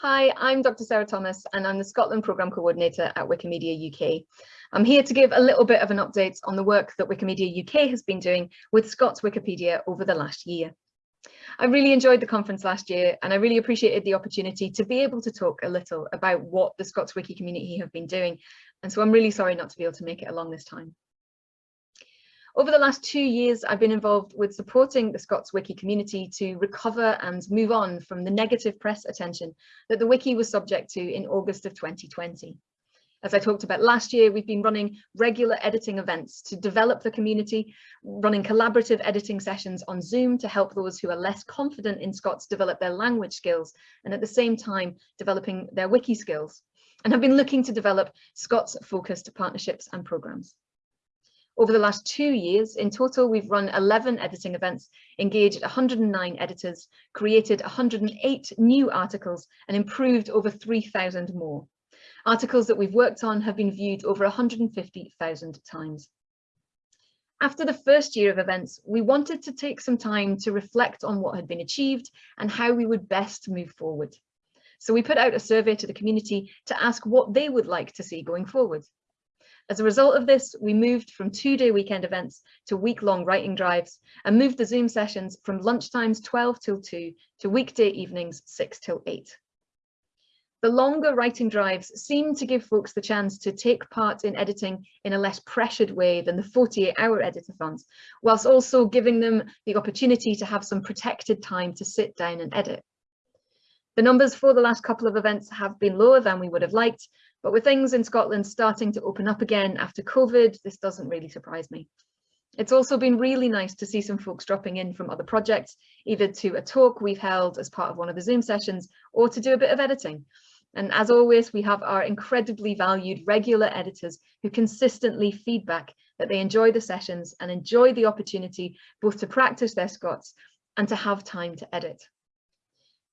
Hi, I'm Dr Sara Thomas and I'm the Scotland Programme Coordinator at Wikimedia UK. I'm here to give a little bit of an update on the work that Wikimedia UK has been doing with Scots Wikipedia over the last year. I really enjoyed the conference last year and I really appreciated the opportunity to be able to talk a little about what the Scots Wiki community have been doing. And so I'm really sorry not to be able to make it along this time. Over the last two years, I've been involved with supporting the Scots Wiki community to recover and move on from the negative press attention that the Wiki was subject to in August of 2020. As I talked about last year, we've been running regular editing events to develop the community, running collaborative editing sessions on Zoom to help those who are less confident in Scots develop their language skills and at the same time developing their wiki skills and have been looking to develop Scots focused partnerships and programs. Over the last two years, in total, we've run 11 editing events, engaged 109 editors, created 108 new articles and improved over 3,000 more. Articles that we've worked on have been viewed over 150,000 times. After the first year of events, we wanted to take some time to reflect on what had been achieved and how we would best move forward. So we put out a survey to the community to ask what they would like to see going forward. As a result of this, we moved from two-day weekend events to week-long writing drives and moved the Zoom sessions from lunchtimes 12 till 2 to weekday evenings 6 till 8. The longer writing drives seem to give folks the chance to take part in editing in a less pressured way than the 48-hour editathons, whilst also giving them the opportunity to have some protected time to sit down and edit. The numbers for the last couple of events have been lower than we would have liked, but with things in Scotland starting to open up again after COVID, this doesn't really surprise me. It's also been really nice to see some folks dropping in from other projects, either to a talk we've held as part of one of the Zoom sessions or to do a bit of editing. And as always, we have our incredibly valued regular editors who consistently feedback that they enjoy the sessions and enjoy the opportunity both to practice their Scots and to have time to edit.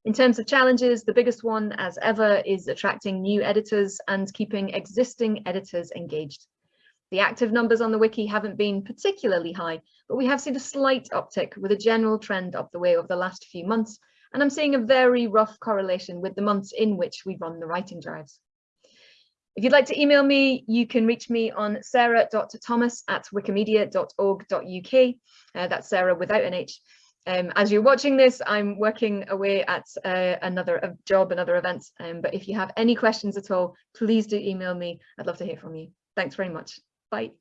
In terms of challenges, the biggest one as ever is attracting new editors and keeping existing editors engaged. The active numbers on the wiki haven't been particularly high, but we have seen a slight uptick with a general trend up the way over the last few months, and I'm seeing a very rough correlation with the months in which we run the writing drives. If you'd like to email me, you can reach me on sara.thomas at wikimedia.org.uk. Uh, that's Sara without an H. Um, as you're watching this, I'm working away at uh, another job, another event. Um, but if you have any questions at all, please do email me. I'd love to hear from you. Thanks very much. Bye.